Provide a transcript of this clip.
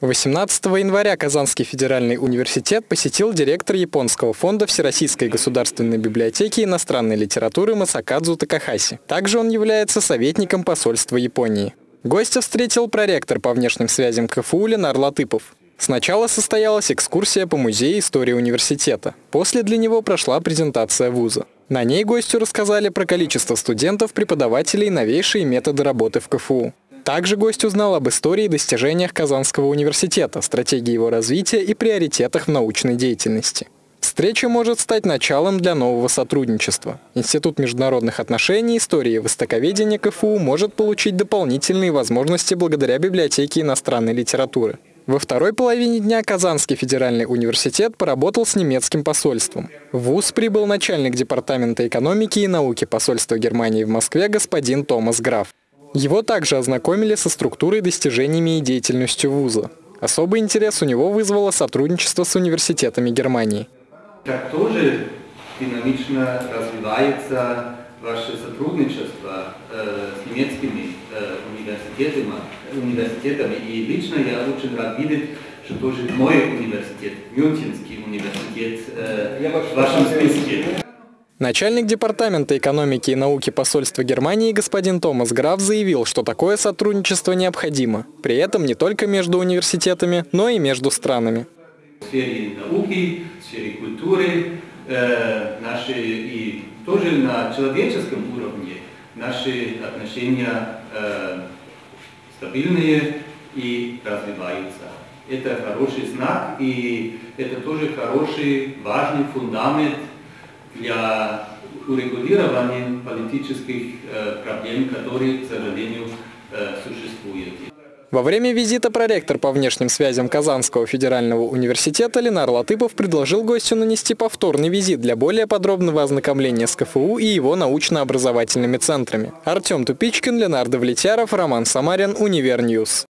18 января Казанский федеральный университет посетил директор Японского фонда Всероссийской государственной библиотеки иностранной литературы Масакадзу Такахаси. Также он является советником посольства Японии. Гостя встретил проректор по внешним связям КФУ Ленар Латыпов. Сначала состоялась экскурсия по музею истории университета. После для него прошла презентация вуза. На ней гостю рассказали про количество студентов, преподавателей новейшие методы работы в КФУ. Также гость узнал об истории и достижениях Казанского университета, стратегии его развития и приоритетах в научной деятельности. Встреча может стать началом для нового сотрудничества. Институт международных отношений, истории и востоковедения КФУ может получить дополнительные возможности благодаря библиотеке иностранной литературы. Во второй половине дня Казанский федеральный университет поработал с немецким посольством. В ВУЗ прибыл начальник Департамента экономики и науки посольства Германии в Москве господин Томас Граф. Его также ознакомили со структурой, достижениями и деятельностью вуза. Особый интерес у него вызвало сотрудничество с университетами Германии. Как тоже динамично развивается ваше сотрудничество э, с немецкими э, университетами, университетами. И лично я очень рад видеть, что тоже мой университет, Мюнхенский университет, э, в вашем списке. Начальник Департамента экономики и науки посольства Германии господин Томас Граф заявил, что такое сотрудничество необходимо. При этом не только между университетами, но и между странами. В сфере науки, в сфере культуры, э, наши и тоже на человеческом уровне наши отношения э, стабильные и развиваются. Это хороший знак и это тоже хороший, важный фундамент для урегулирования политических э, проблем, которые, к сожалению, э, существуют. Во время визита проректор по внешним связям Казанского федерального университета Ленар Латыпов предложил гостю нанести повторный визит для более подробного ознакомления с КФУ и его научно-образовательными центрами. Артем Тупичкин, Ленар Давлетьяров, Роман Самарин, UniverNews.